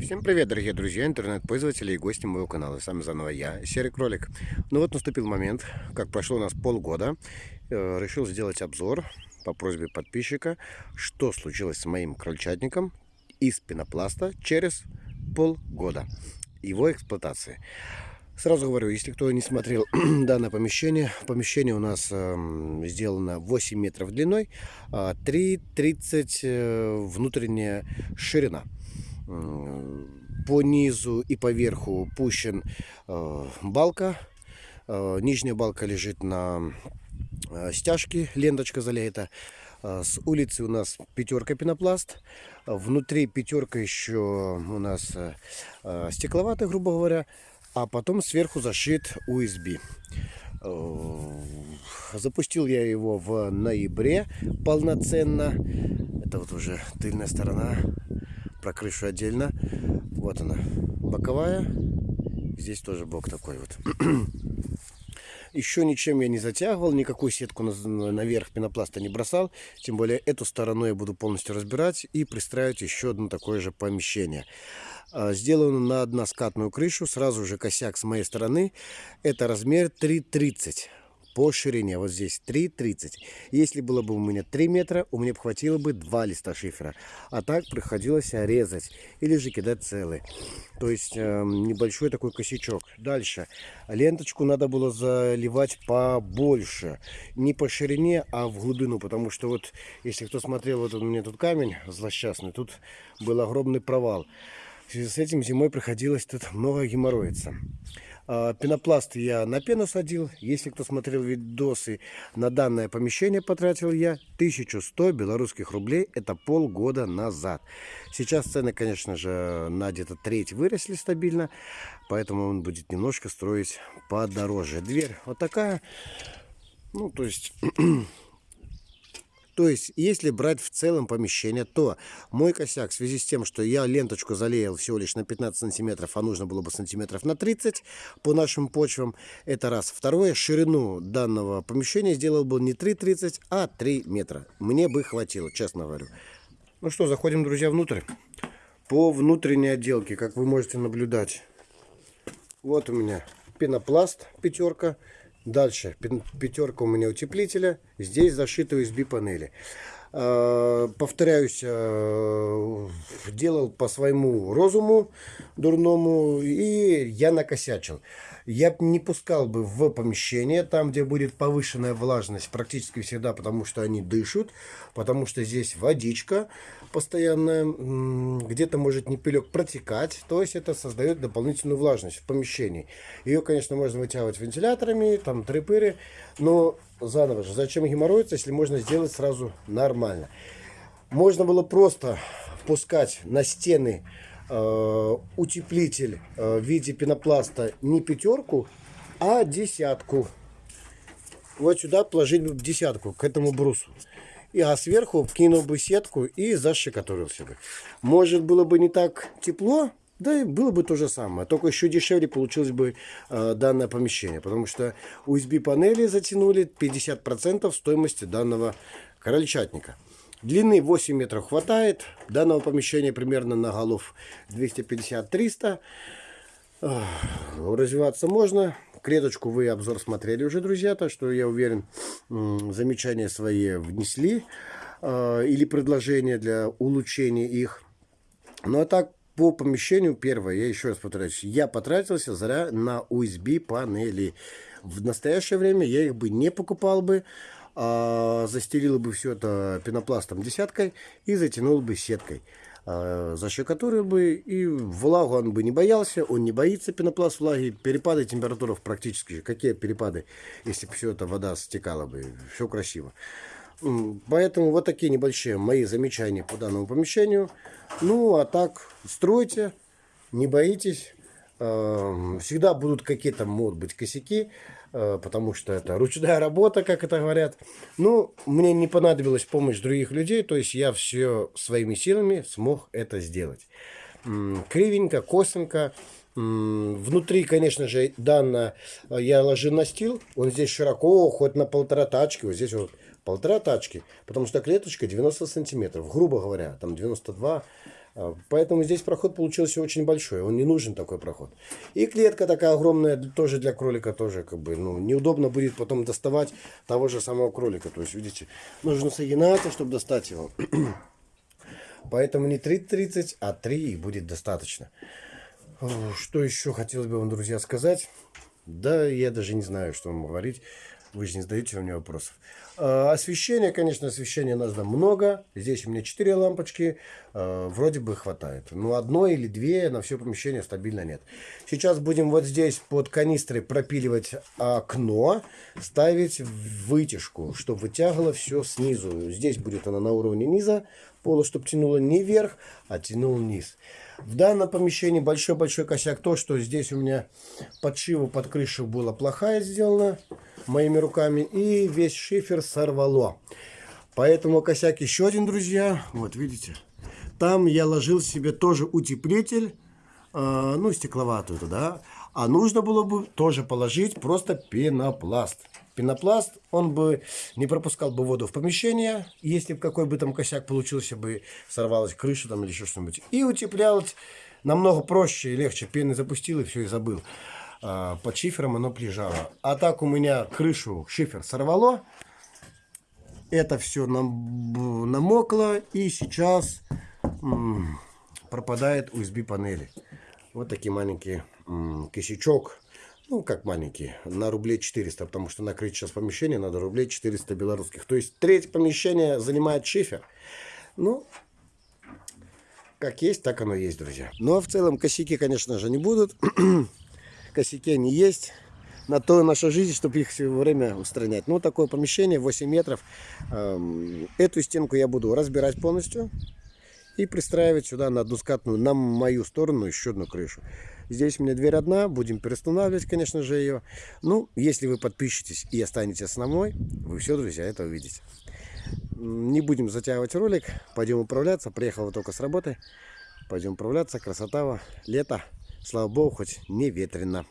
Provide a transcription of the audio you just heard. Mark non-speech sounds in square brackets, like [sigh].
Всем привет, дорогие друзья, интернет-пользователи и гости моего канала. С вами заново я, Серый Кролик. Ну вот наступил момент, как прошло у нас полгода, э, решил сделать обзор по просьбе подписчика, что случилось с моим крольчатником из пенопласта через полгода его эксплуатации. Сразу говорю, если кто не смотрел [clears throat] данное помещение, помещение у нас э, сделано 8 метров длиной, а 3,30 э, внутренняя ширина по низу и по верху пущен э, балка. Э, нижняя балка лежит на э, стяжке, ленточка залета. С улицы у нас пятерка пенопласт. Внутри пятерка еще у нас стекловатая, грубо говоря. А потом сверху зашит USB. Запустил я его в ноябре полноценно. Это вот уже тыльная сторона про крышу отдельно. Вот она, боковая. Здесь тоже бок такой вот. [clears throat] Еще ничем я не затягивал, никакую сетку наверх пенопласта не бросал. Тем более эту сторону я буду полностью разбирать и пристраивать еще одно такое же помещение. А, сделано на односкатную крышу, сразу же косяк с моей стороны. Это размер 330 по ширине. Вот здесь 3,30. Если было бы у меня 3 метра, у меня бы хватило бы 2 листа шифера. А так приходилось резать или же кидать целые. То есть э, небольшой такой косячок. Дальше. Ленточку надо было заливать побольше. Не по ширине, а в глубину. Потому что вот, если кто смотрел, вот у меня тут камень злосчастный. Тут был огромный провал. В связи с этим зимой приходилось тут много геморроиться. А, пенопласт я на пену садил. Если кто смотрел видосы, на данное помещение потратил я 1100 белорусских рублей. Это полгода назад. Сейчас цены, конечно же, на где-то треть выросли стабильно. Поэтому он будет немножко строить подороже. Дверь вот такая. Ну, то есть [clears throat] То есть, если брать в целом помещение, то мой косяк в связи с тем, что я ленточку залеял всего лишь на 15 сантиметров, а нужно было бы сантиметров на 30 по нашим почвам, это раз. Второе, ширину данного помещения сделал бы не 3,30, а 3 метра. Мне бы хватило, честно говорю. Ну что, заходим, друзья, внутрь. По внутренней отделке, как вы можете наблюдать, вот у меня пенопласт пятерка. Дальше пятерка у меня утеплителя. Здесь зашиты USB панели. А, повторяюсь, а, делал по своему розуму дурному и я накосячил. Я не пускал бы в помещение, там где будет повышенная влажность практически всегда, потому что они дышат, потому что здесь водичка постоянная, где-то может не пилек протекать, то есть это создает дополнительную влажность в помещении. Ее, конечно, можно вытягивать вентиляторами, там трепыры, но заново же, зачем геморроиться, если можно сделать сразу нормально. Можно было просто пускать на стены утеплитель э, в виде пенопласта не пятерку, а десятку. Вот сюда положить бы десятку к этому брусу. И, а сверху кинул бы сетку и защекотурился бы. Может было бы не так тепло, да и было бы то же самое, только еще дешевле получилось бы э, данное помещение, потому что USB панели затянули 50% стоимости данного крольчатника. Длины 8 метров хватает, данного помещения примерно на голов 250-300. Э, развиваться можно. Клеточку вы обзор смотрели уже, друзья, так что я уверен, замечания свои внесли э, или предложения для улучшения их. Ну а так по помещению, первое, я еще раз повторяюсь, я потратился зря на USB панели. В настоящее время я их бы не покупал бы, а бы все это пенопластом десяткой и затянул бы сеткой. А, защекотурил бы и влагу он бы не боялся, он не боится пенопласт влаги, перепады температуры практически, какие перепады, если бы все это вода стекала бы, все красиво. Поэтому вот такие небольшие мои замечания по данному помещению. Ну, а так, стройте, не боитесь. Эм, всегда будут какие-то, могут быть, косяки, потому что это ручная работа, как это говорят. Ну, мне не понадобилась помощь других людей, то есть я все своими силами смог это сделать. Кривенько, косенько. Внутри, конечно же, данное э, я ложу настил. Он здесь широко, хоть на полтора тачки. Вот здесь вот полтора тачки, потому что клеточка 90 сантиметров, грубо говоря, там 92 э, А, Поэтому здесь проход получился очень большой, он не нужен такой проход. И клетка такая огромная, тоже для кролика тоже как бы, ну, неудобно будет потом доставать того же самого кролика. То есть, видите, нужно согинаться, чтобы достать его. [clears throat] Поэтому не 3,30, а 3 и будет достаточно. Что еще хотелось бы вам, друзья, сказать? Да, я даже не знаю, что вам говорить. Вы же не задаете мне вопросов. А, Освещение, конечно, освещения нужно много. Здесь у меня 4 лампочки. а, Вроде бы хватает. Но одной или две на все помещение стабильно нет. Сейчас будем вот здесь под канистрой пропиливать окно. Ставить вытяжку, чтобы вытягивало все снизу. Здесь будет она на уровне низа пола, чтобы тянуло не вверх, а тянул вниз. В данном помещении большой-большой косяк то, что здесь у меня подшива под крышу была плохая сделана моими руками. И весь шифер сорвало. Поэтому косяк еще один, друзья. Вот, видите. Там я ложил себе тоже утеплитель. э, ну, стекловатую туда. А нужно было бы тоже положить просто пенопласт. Пенопласт, он бы не пропускал бы воду в помещение, если бы какой бы там косяк получился бы, сорвалась крыша там или еще что-нибудь. И утеплялось намного проще и легче. Пены запустил и все, и забыл. А, под шифером оно лежало. А так у меня крышу шифер сорвало. Это все нам, намокло и сейчас пропадает USB панели. Вот такие маленькие м. Ну, как маленькие, на рублей 400, потому что накрыть сейчас помещение надо рублей 400 белорусских. То есть треть помещения занимает шифер. Ну, как есть, так оно есть, друзья. Ну, а в целом косяки, конечно же, не будут. [clears throat] Косяки они есть. На то наша жизнь, чтобы их все время устранять. Ну, такое помещение, 8 метров. Эм, Эту стенку я буду разбирать полностью и пристраивать сюда на односкатную, на мою сторону еще одну крышу. Здесь у меня дверь одна, будем перестанавливать, конечно же, ее. Ну, если вы подпишетесь и останетесь со мной, вы все, друзья, это увидите. Не будем затягивать ролик, пойдем управляться. Приехал только с работы. Пойдем управляться, красота, лето. Слава богу, хоть не ветрено.